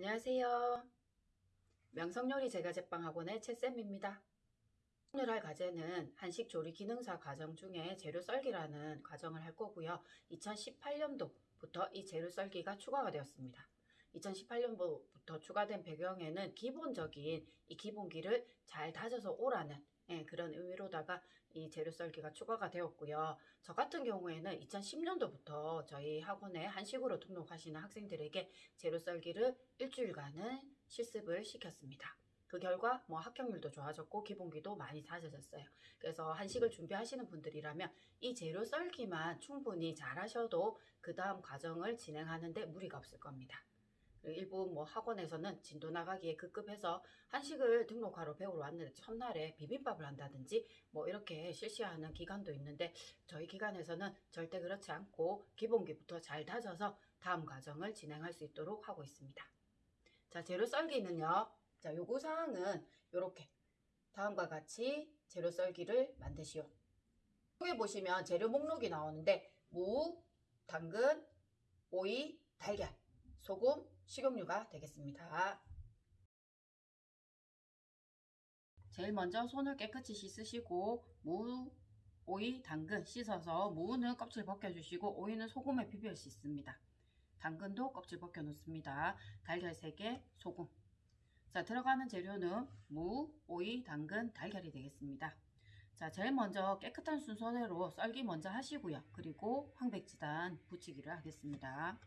안녕하세요. 명성요리 제과제빵학원의 채쌤입니다. 오늘 할 과제는 한식 조리 기능사 과정 중에 재료 썰기라는 과정을 할 거고요. 2018년도부터 이 재료 썰기가 추가가 되었습니다. 2018년도부터 추가된 배경에는 기본적인 이 기본기를 잘 다져서 오라는 예, 그런 의미로다가 이 재료 썰기가 추가가 되었고요. 저 같은 경우에는 2010년도부터 저희 학원에 한식으로 등록하시는 학생들에게 재료 썰기를 일주일간은 실습을 시켰습니다. 그 결과 뭐 합격률도 좋아졌고 기본기도 많이 다져졌어요. 그래서 한식을 준비하시는 분들이라면 이 재료 썰기만 충분히 잘 하셔도 그 다음 과정을 진행하는데 무리가 없을 겁니다. 일부 뭐 학원에서는 진도 나가기에 급급해서 한식을 등록하러 배우러 왔는데 첫날에 비빔밥을 한다든지 뭐 이렇게 실시하는 기간도 있는데 저희 기관에서는 절대 그렇지 않고 기본기부터 잘 다져서 다음 과정을 진행할 수 있도록 하고 있습니다. 자 재료 썰기는요. 자 요구사항은 이렇게 다음과 같이 재료 썰기를 만드시오. 여기 보시면 재료 목록이 나오는데 무, 당근, 오이, 달걀, 소금, 식용유가 되겠습니다. 제일 먼저 손을 깨끗이 씻으시고 무, 오이, 당근 씻어서 무는 껍질 벗겨주시고 오이는 소금에 비벼 씻습니다. 당근도 껍질 벗겨 놓습니다. 달걀 3개, 소금. 자, 들어가는 재료는 무, 오이, 당근, 달걀이 되겠습니다. 자, 제일 먼저 깨끗한 순서대로 썰기 먼저 하시고요. 그리고 황백지단 붙이기를 하겠습니다.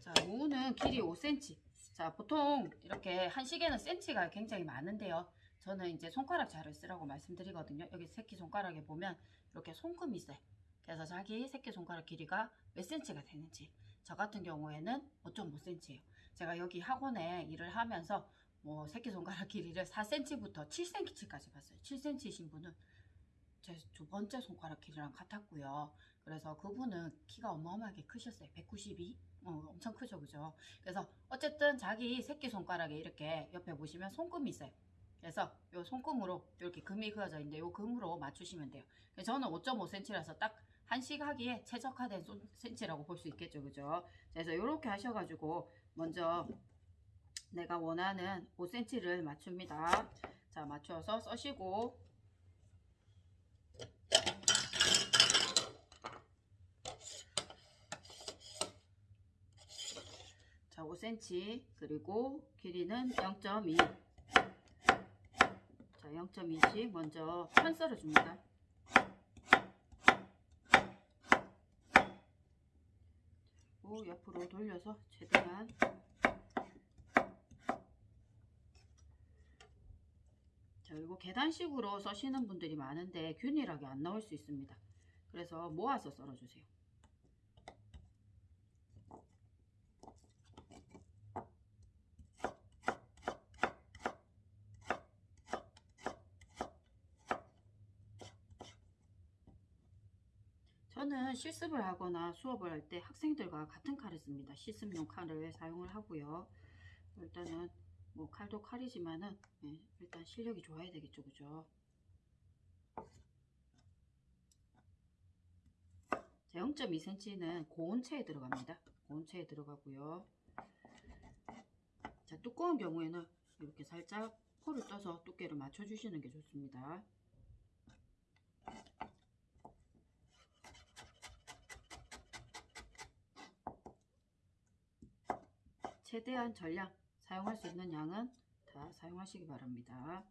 자, 무는 길이 5cm. 자, 보통 이렇게 한식에는 cm가 굉장히 많은데요. 저는 이제 손가락 자를 쓰라고 말씀드리거든요. 여기 새끼손가락에 보면 이렇게 손금이 있어요. 그래서 자기 새끼손가락 길이가 몇 cm가 되는지 저 같은 경우에는 5.5cm예요. 제가 여기 학원에 일을 하면서 뭐 새끼손가락 길이를 4cm부터 7cm까지 봤어요. 7cm이신 분은 제 두 번째 손가락 길이랑 같았고요. 그래서 그분은 키가 어마어마하게 크셨어요. 192? 어, 엄청 크죠, 그죠? 그래서 어쨌든 자기 새끼손가락에 이렇게 옆에 보시면 손금이 있어요. 그래서 요 손금으로 이렇게 금이 그어져 있는데 요 금으로 맞추시면 돼요. 저는 5.5cm라서 딱 한식하기에 최적화된 센치라고 볼 수 있겠죠, 그죠? 그래서 이렇게 하셔가지고 먼저 내가 원하는 5cm를 맞춥니다. 자, 맞춰서 써시고 자, 5cm 그리고 길이는 0.2 자, 0.2씩 먼저 편 썰어 줍니다. 그리고 옆으로 돌려서 최대한 자 그리고 계단식으로 써시는 분들이 많은데 균일하게 안 나올 수 있습니다. 그래서 모아서 썰어주세요. 저는 실습을 하거나 수업을 할 때 학생들과 같은 칼을 씁니다. 실습용 칼을 사용을 하고요. 일단은 뭐 칼도 칼이지만은 네, 일단 실력이 좋아야 되겠죠. 그죠? 자, 0.2cm는 고온체에 들어갑니다. 고온체에 들어가고요. 자, 두꺼운 경우에는 이렇게 살짝 포를 떠서 두께를 맞춰주시는 게 좋습니다. 최대한 전량 사용할 수 있는 양은 다 사용하시기 바랍니다.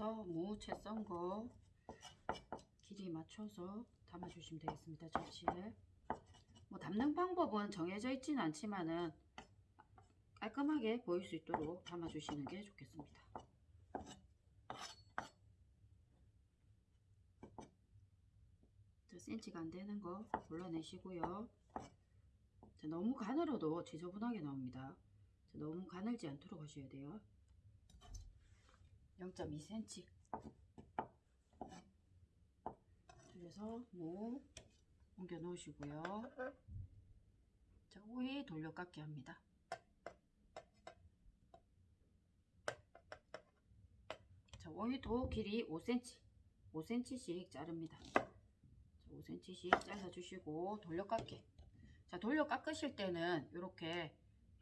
잘라서 무채 썬 거 길이 맞춰서 담아주시면 되겠습니다. 접시에. 뭐 담는 방법은 정해져 있지는 않지만은 깔끔하게 보일 수 있도록 담아주시는 게 좋겠습니다. 자, 센치가 안 되는 거 골라내시고요. 자, 너무 가늘어도 지저분하게 나옵니다. 자, 너무 가늘지 않도록 하셔야 돼요. 0.2cm. 그래서 무 옮겨 놓으시고요. 자, 오이 돌려 깎기 합니다. 자, 오이도 길이 5cm, 5cm씩 자릅니다. 자, 5cm씩 잘라주시고 돌려 깎기. 자, 돌려 깎으실 때는 이렇게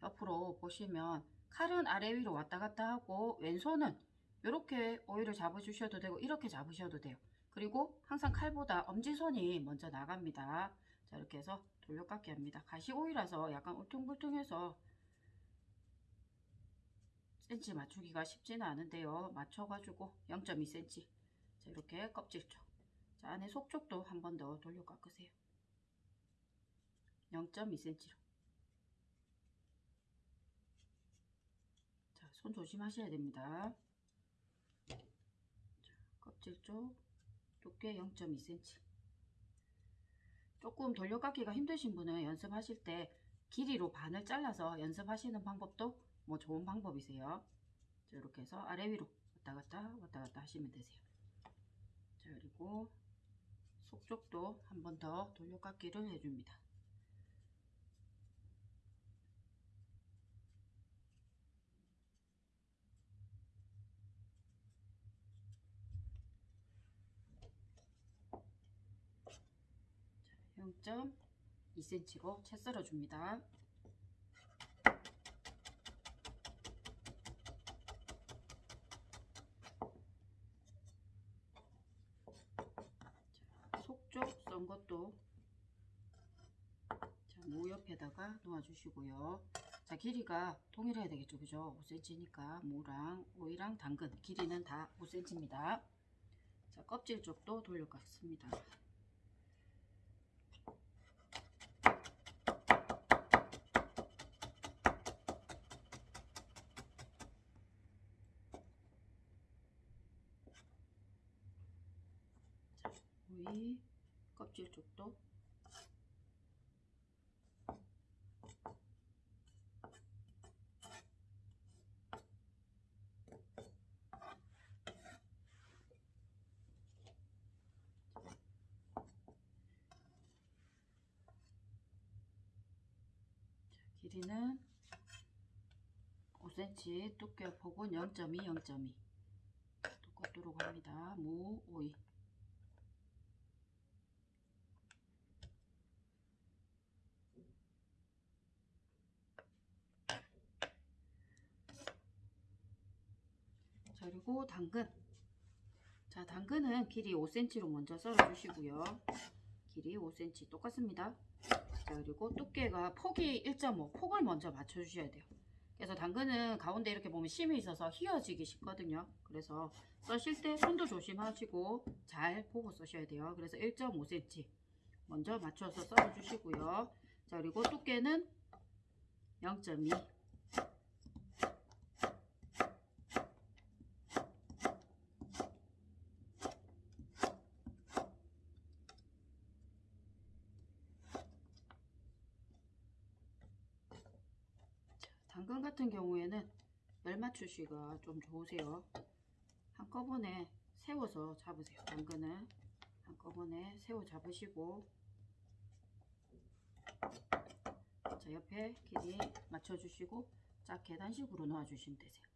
옆으로 보시면 칼은 아래 위로 왔다 갔다 하고 왼손은 이렇게 오이를 잡아주셔도 되고 이렇게 잡으셔도 돼요. 그리고 항상 칼보다 엄지손이 먼저 나갑니다. 자 이렇게 해서 돌려깎기 합니다. 가시오이라서 약간 울퉁불퉁해서 센치 맞추기가 쉽지는 않은데요. 맞춰가지고 0.2cm 자 이렇게 껍질 쪽 자, 안에 속 쪽도 한 번 더 돌려 깎으세요. 0.2cm로 자, 손 조심하셔야 됩니다. 자, 껍질 쪽 두께 0.2cm 조금 돌려깎기가 힘드신 분은 연습하실 때 길이로 반을 잘라서 연습하시는 방법도 뭐 좋은 방법이세요. 자, 이렇게 해서 아래 위로 왔다 갔다 왔다 갔다 하시면 되세요. 자, 그리고 속쪽도 한 번 더 돌려깎기를 해줍니다. 자, 0.2cm로 채 썰어 줍니다. 속쪽 썬 것도 자, 무 옆에다가 놓아주시고요. 자, 길이가 동일해야 되겠죠, 그죠? 5cm니까 무랑 오이랑 당근 길이는 다 5cm입니다. 자, 껍질 쪽도 돌려깎습니다. 오이 껍질 쪽도. 길이는 5cm 두께 폭은 0.2 0.2 똑같도록 합니다. 무 오이 자 그리고 당근. 자 당근은 길이 5cm로 먼저 썰어 주시고요. 길이 5cm 똑같습니다. 자 그리고 두께가 폭이 1.5 폭을 먼저 맞춰 주셔야 돼요. 그래서 당근은 가운데 이렇게 보면 심이 있어서 휘어지기 쉽거든요. 그래서 써실 때 손도 조심하시고 잘 보고 써셔야 돼요. 그래서 1.5cm 먼저 맞춰서 썰어 주시고요. 자 그리고 두께는 0.2 당근 같은 경우에는 열 맞추시가 좀 좋으세요. 한꺼번에 세워서 잡으세요. 당근은 한꺼번에 세워 잡으시고 자 옆에 길이 맞춰주시고 자 계단식으로 놓아주시면 되세요.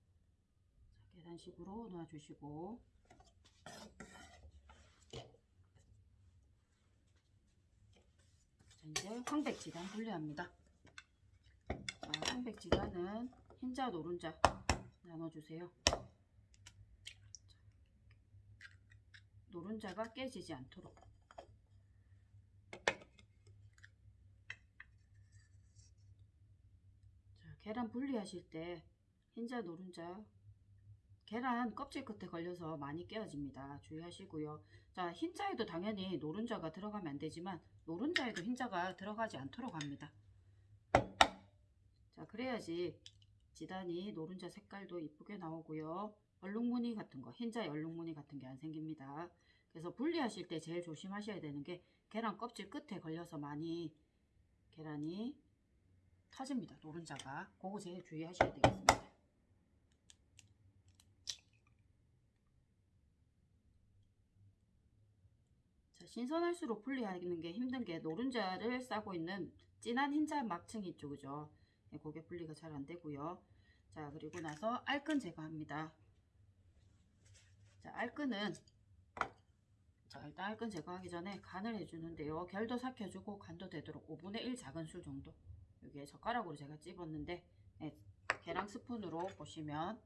자, 계단식으로 놓아주시고 자 이제 황백지단 분리합니다. 자, 황백지단은 흰자 노른자 나눠주세요. 자, 노른자가 깨지지 않도록 자, 계란 분리하실 때 흰자 노른자 계란 껍질 끝에 걸려서 많이 깨어집니다. 주의하시고요. 자, 흰자에도 당연히 노른자가 들어가면 안 되지만 노른자에도 흰자가 들어가지 않도록 합니다. 자, 그래야지 지단이 노른자 색깔도 이쁘게 나오고요. 얼룩무늬 같은 거, 흰자에 얼룩무늬 같은 게 안 생깁니다. 그래서 분리하실 때 제일 조심하셔야 되는 게 계란 껍질 끝에 걸려서 많이 계란이 터집니다. 노른자가. 그거 제일 주의하셔야 되겠습니다. 자, 신선할수록 분리하는 게 힘든 게 노른자를 싸고 있는 진한 흰자 막층 이쪽이죠. 네, 고개 분리가 잘 안 되고요. 자, 그리고 나서 알끈 제거합니다. 자, 알끈은 자, 일단 알끈 제거하기 전에 간을 해주는데요. 결도 삭혀주고 간도 되도록 5분의 1 작은 술 정도. 여기에 젓가락으로 제가 찝었는데 네, 계량 스푼으로 보시면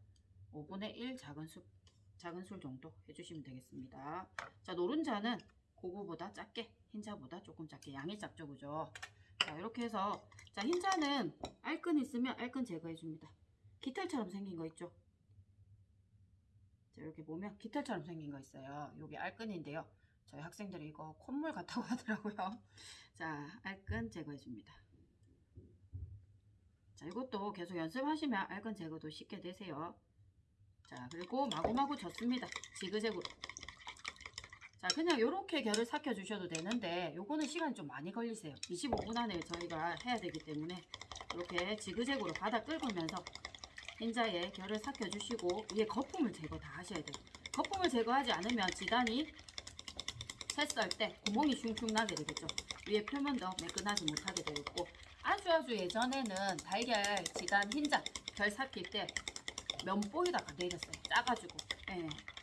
5분의 1 작은 술 작은 술 정도 해주시면 되겠습니다. 자, 노른자는 그거보다 작게, 흰자보다 조금 작게 양이 작죠, 그죠? 자, 이렇게 해서 자, 흰자는 알끈 있으면 알끈 제거해 줍니다. 깃털처럼 생긴 거 있죠? 자, 이렇게 보면 깃털처럼 생긴 거 있어요. 여기 알끈인데요. 저희 학생들이 이거 콧물 같다고 하더라고요. 자, 알끈 제거해 줍니다. 자, 이것도 계속 연습하시면 알끈 제거도 쉽게 되세요. 자, 그리고 마구마구 젓습니다. 지그재그로. 자, 그냥 이렇게 결을 삭혀 주셔도 되는데 요거는 시간이 좀 많이 걸리세요. 25분 안에 저희가 해야 되기 때문에 이렇게 지그재그로 바닥 긁으면서 흰자에 결을 삭혀 주시고 위에 거품을 제거 다 하셔야 돼요. 거품을 제거하지 않으면 지단이 채썰 때 구멍이 슝슝 나게 되겠죠. 위에 표면도 매끈하지 못하게 되겠고 아주 아주 예전에는 달걀 지단 흰자 결 삭힐 때 면보에다가 내렸어요. 짜가지고. 예.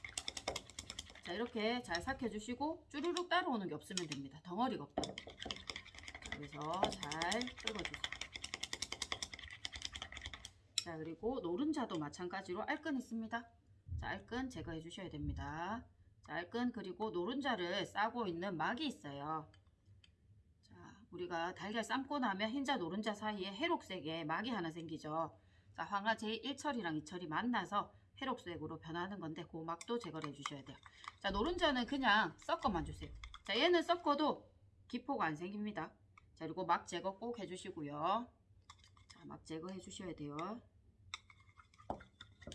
자 이렇게 잘 삭혀주시고 쭈루룩 따라오는 게 없으면 됩니다. 덩어리가 없다. 그래서 잘 긁어주세요. 자 그리고 노른자도 마찬가지로 알끈 있습니다. 자 알끈 제거해 주셔야 됩니다. 자 알끈 그리고 노른자를 싸고 있는 막이 있어요. 자 우리가 달걀 삶고 나면 흰자 노른자 사이에 해록색의 막이 하나 생기죠. 자 황화 제1철이랑 2철이 만나서 회록색으로 변하는 건데 그 막도 제거를 해주셔야 돼요. 자 노른자는 그냥 섞어만 주세요. 자 얘는 섞어도 기포가 안 생깁니다. 자 그리고 막 제거 꼭 해주시고요. 자 막 제거해 주셔야 돼요.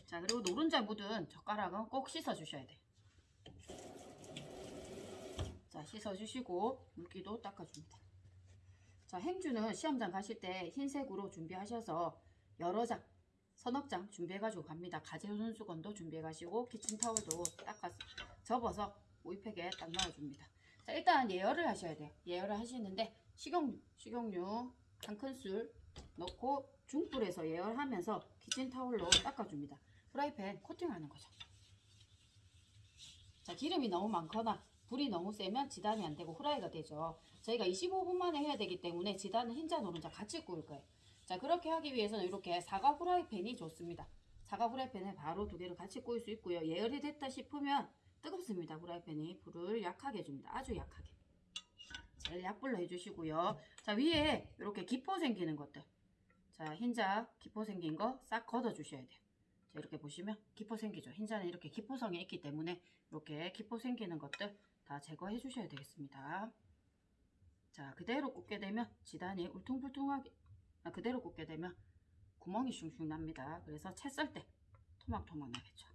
자 그리고 노른자 묻은 젓가락은 꼭 씻어 주셔야 돼요. 자 씻어 주시고 물기도 닦아줍니다. 자 행주는 시험장 가실 때 흰색으로 준비하셔서 여러 장 서너 장 준비해가지고 갑니다. 가재 손수건도 준비해가시고 키친타월도 닦아서 접어서 오이팩에 딱 넣어줍니다. 자 일단 예열을 하셔야 돼요. 예열을 하시는데 식용유, 식용유 한 큰술 넣고 중불에서 예열하면서 키친타월로 닦아줍니다. 프라이팬 코팅하는 거죠. 자 기름이 너무 많거나 불이 너무 세면 지단이 안 되고 후라이가 되죠. 저희가 25분 만에 해야 되기 때문에 지단은 흰자 노른자 같이 구울 거예요. 자 그렇게 하기 위해서는 이렇게 사과 후라이팬이 좋습니다. 사과 후라이팬에 바로 두 개를 같이 구울 수 있고요. 예열이 됐다 싶으면 뜨겁습니다. 후라이팬이 불을 약하게 해줍니다. 아주 약하게. 제일 약불로 해주시고요. 자 위에 이렇게 기포 생기는 것들. 자 흰자 기포 생긴 거 싹 걷어 주셔야 돼요. 자 이렇게 보시면 기포 생기죠. 흰자는 이렇게 기포성이 있기 때문에 이렇게 기포 생기는 것들 다 제거해 주셔야 되겠습니다. 자 그대로 굽게 되면 지단이 울퉁불퉁하게 아, 그대로 굽게 되면 구멍이 슝슝 납니다. 그래서 채 썰 때 토막토막 나겠죠.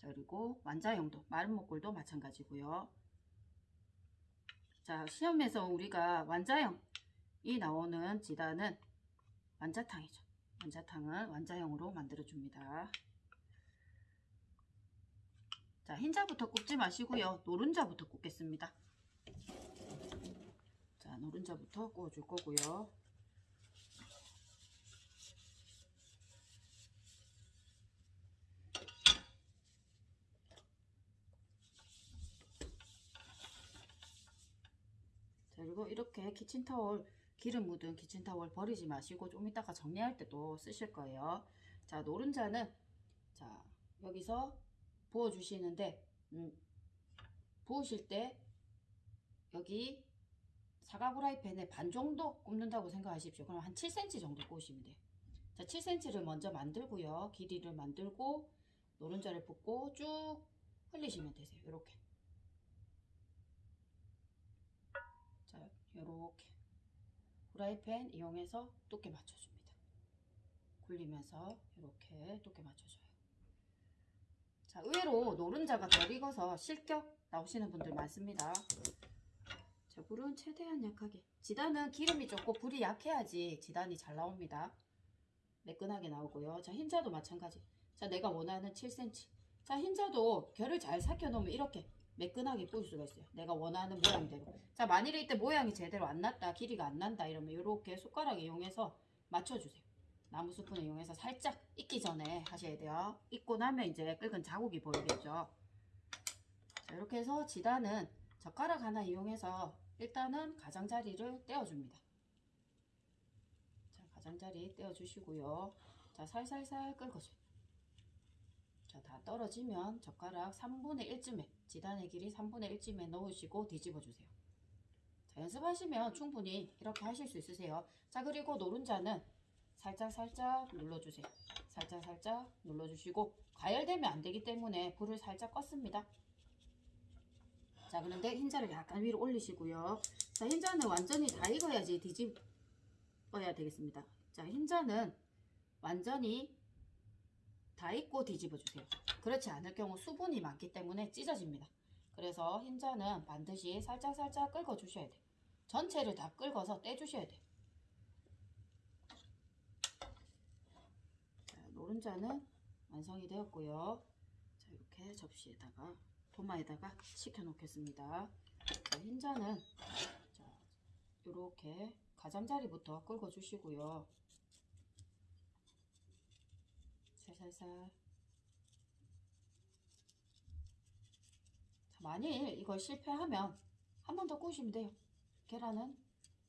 자 그리고 완자형도 마른 목골도 마찬가지고요. 자 시험에서 우리가 완자형이 나오는 지단은 완자탕이죠. 완자탕은 완자형으로 만들어 줍니다. 자 흰자부터 굽지 마시고요. 노른자부터 굽겠습니다. 자 노른자부터 구워줄 거고요. 자, 그리고 이렇게 키친타월 기름 묻은 키친타월 버리지 마시고 좀 이따가 정리할 때도 쓰실 거예요. 자, 노른자는 자, 여기서 부어 주시는데 음, 부으실 때 여기 사과 후라이팬에 반 정도 굽는다고 생각하십시오. 그럼 한 7cm 정도 구우시면 돼요. 자, 7cm를 먼저 만들고요. 길이를 만들고 노른자를 붓고 쭉 흘리시면 되세요. 이렇게. 이렇게 후라이팬 이용해서 두께 맞춰줍니다. 굴리면서 이렇게 두께 맞춰줘요. 자, 의외로 노른자가 덜 익어서 실격 나오시는 분들 많습니다. 자, 불은 최대한 약하게. 지단은 기름이 적고 불이 약해야지 지단이 잘 나옵니다. 매끈하게 나오고요. 자, 흰자도 마찬가지. 자, 내가 원하는 7cm. 자, 흰자도 결을 잘 삭혀 놓으면 이렇게 매끈하게 구울 수가 있어요. 내가 원하는 모양대로. 자, 만일에 이때 모양이 제대로 안 났다, 길이가 안 난다 이러면 이렇게 숟가락 이용해서 맞춰주세요. 나무 스푼을 이용해서 살짝 익기 전에 하셔야 돼요. 익고 나면 이제 끓은 자국이 보이겠죠. 자, 이렇게 해서 지단은 젓가락 하나 이용해서 일단은 가장자리를 떼어줍니다. 자, 가장자리 떼어주시고요. 자, 살살살 끓여줘요. 자, 다 떨어지면 젓가락 3분의 1쯤에, 지단의 길이 3분의 1쯤에 넣으시고 뒤집어 주세요. 자, 연습하시면 충분히 이렇게 하실 수 있으세요. 자, 그리고 노른자는 살짝 살짝 눌러주세요. 살짝 살짝 눌러주시고 과열되면 안 되기 때문에 불을 살짝 껐습니다. 자, 그런데 흰자를 약간 위로 올리시고요. 자, 흰자는 완전히 다 익어야지 뒤집어야 되겠습니다. 자, 흰자는 완전히 다 익고 뒤집어 주세요. 그렇지 않을 경우 수분이 많기 때문에 찢어집니다. 그래서 흰자는 반드시 살짝 살짝 끓여 주셔야 돼요. 전체를 다 끓여서 떼 주셔야 돼요. 자, 노른자는 완성이 되었고요. 자, 이렇게 접시에다가 도마에다가 식혀 놓겠습니다. 자, 흰자는 자, 이렇게 가장자리부터 끓여 주시고요. 살살살. 자, 만일 이걸 실패하면 한 번더 구우시면 돼요. 계란은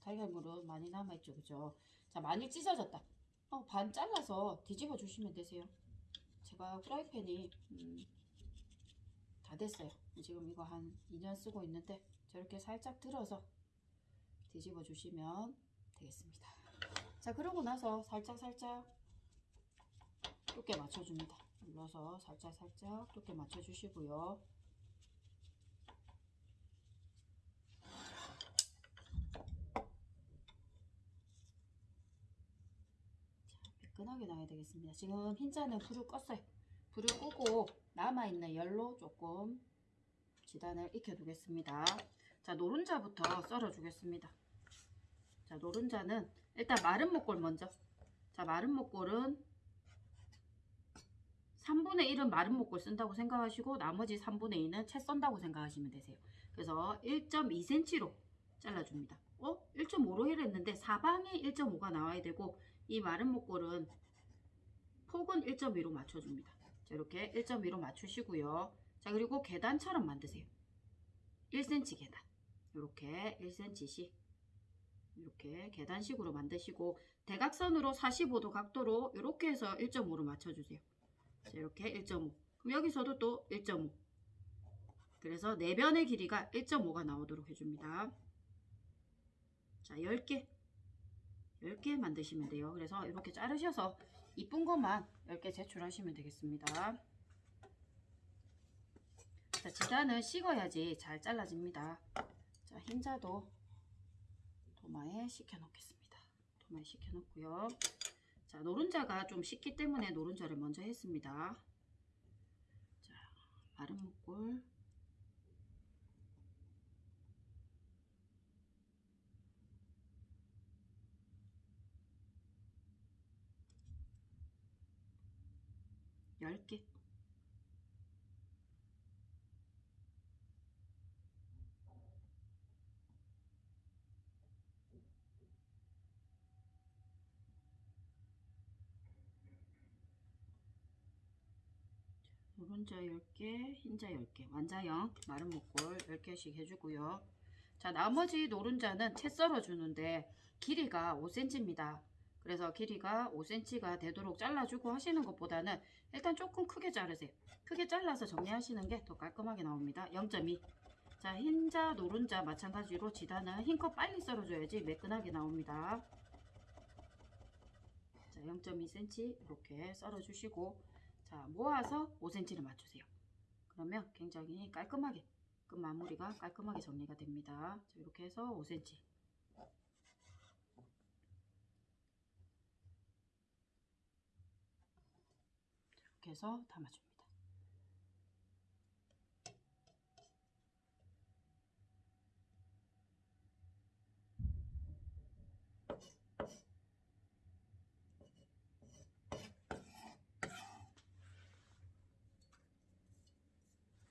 달걀물은 많이 남아있죠, 그죠? 자, 만일 찢어졌다. 어, 반 잘라서 뒤집어 주시면 되세요. 제가 후라이팬이 음, 다 됐어요. 지금 이거 한 2년 쓰고 있는데 저렇게 살짝 들어서 뒤집어 주시면 되겠습니다. 자, 그러고 나서 살짝 살짝 두께 맞춰줍니다. 눌러서 살짝 살짝 두께 맞춰주시고요. 자, 매끈하게 나야 되겠습니다. 지금 흰자는 불을 껐어요. 불을 끄고 남아있는 열로 조금 지단을 익혀두겠습니다. 자, 노른자부터 썰어주겠습니다. 자, 노른자는 일단 마른 목골 먼저. 자, 마른 목골은 3분의 1은 마른 목골 쓴다고 생각하시고 나머지 3분의 2는 채 썬다고 생각하시면 되세요. 그래서 1.2cm로 잘라줍니다. 어? 1.5로 해랬는데 사방에 1.5가 나와야 되고 이 마른 목골은 폭은 1.2로 맞춰줍니다. 자, 이렇게 1.2로 맞추시고요. 자, 그리고 계단처럼 만드세요. 1cm 계단. 이렇게 1cm씩 이렇게 계단식으로 만드시고 대각선으로 45도 각도로 이렇게 해서 1.5로 맞춰주세요. 자, 이렇게 1.5. 그럼 여기서도 또 1.5. 그래서 네 변의 길이가 1.5가 나오도록 해줍니다. 자, 10개. 10개 만드시면 돼요. 그래서 이렇게 자르셔서 이쁜 것만 10개 제출하시면 되겠습니다. 자, 지단은 식어야지 잘 잘라집니다. 자, 흰자도 도마에 식혀 놓겠습니다. 도마에 식혀 놓고요. 자, 노른자가 좀 식기 때문에 노른자를 먼저 했습니다. 자, 마른 목골. 열 개. 노른자 10개, 흰자 10개, 완자형 마른 목골 10개씩 해주고요. 자, 나머지 노른자는 채 썰어주는데 길이가 5cm입니다. 그래서 길이가 5cm가 되도록 잘라주고 하시는 것보다는 일단 조금 크게 자르세요. 크게 잘라서 정리하시는 게 더 깔끔하게 나옵니다. 0.2. 자, 흰자, 노른자 마찬가지로 지단은 흰컵 빨리 썰어줘야지 매끈하게 나옵니다. 자, 0.2cm 이렇게 썰어주시고 자, 모아서 5cm를 맞추세요. 그러면 굉장히 깔끔하게 끝 마무리가 깔끔하게 정리가 됩니다. 자, 이렇게 해서 5cm. 이렇게 해서 담아줍니다.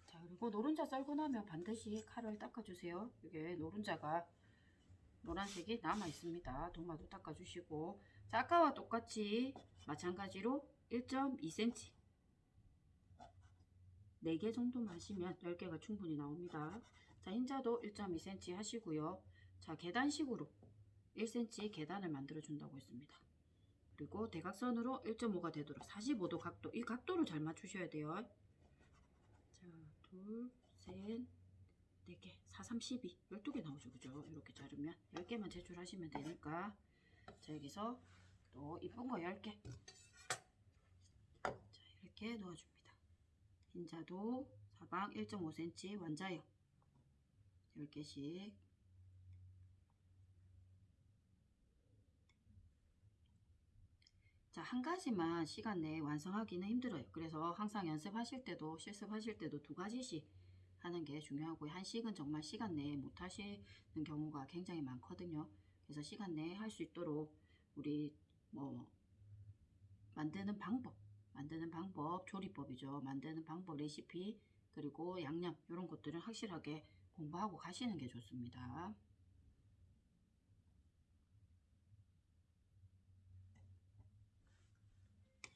자 그리고 노른자 썰고 나면 반드시 칼을 닦아주세요. 이게 노른자가 노란색이 남아 있습니다. 도마도 닦아주시고 자 아까와 똑같이 마찬가지로 1.2cm 4개 정도만 하시면 10개가 충분히 나옵니다. 자 흰자도 1.2cm 하시고요. 자 계단식으로 1cm 계단을 만들어 준다고 했습니다. 그리고 대각선으로 1.5가 되도록 45도 각도 이 각도를 잘 맞추셔야 돼요. 자, 둘, 셋, 네 개, 4, 3, 12, 12개 나오죠, 그죠? 이렇게 자르면 10개만 제출하시면 되니까 자, 여기서 또 이쁜 거 10개 자, 이렇게 넣어줍니다. 흰자도 사방 1.5cm 완자요 10개씩 자, 한 가지만 시간 내에 완성하기는 힘들어요. 그래서 항상 연습하실 때도 실습하실 때도 두 가지씩 하는 게 중요하고요. 한식은 정말 시간 내에 못 하시는 경우가 굉장히 많거든요. 그래서 시간 내에 할 수 있도록 우리 뭐 만드는 방법, 만드는 방법, 조리법이죠. 만드는 방법, 레시피, 그리고 양념 이런 것들은 확실하게 공부하고 가시는 게 좋습니다.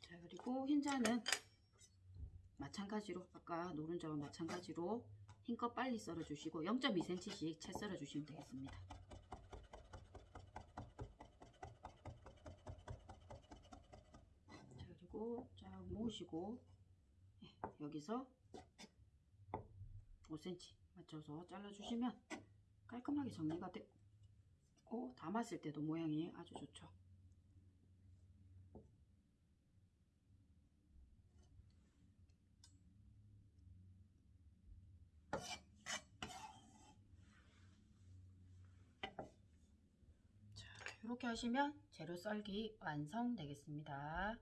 자 그리고 흰자는 마찬가지로 아까 노른자와 마찬가지로 흰껏 빨리 썰어 주시고 0.2cm씩 채 썰어 주시면 되겠습니다 자 그리고 쫙 모으시고 예, 여기서 5cm 맞춰서 잘라 주시면 깔끔하게 정리가 되고 담았을 때도 모양이 아주 좋죠 이렇게 하시면 재료 썰기 완성되겠습니다.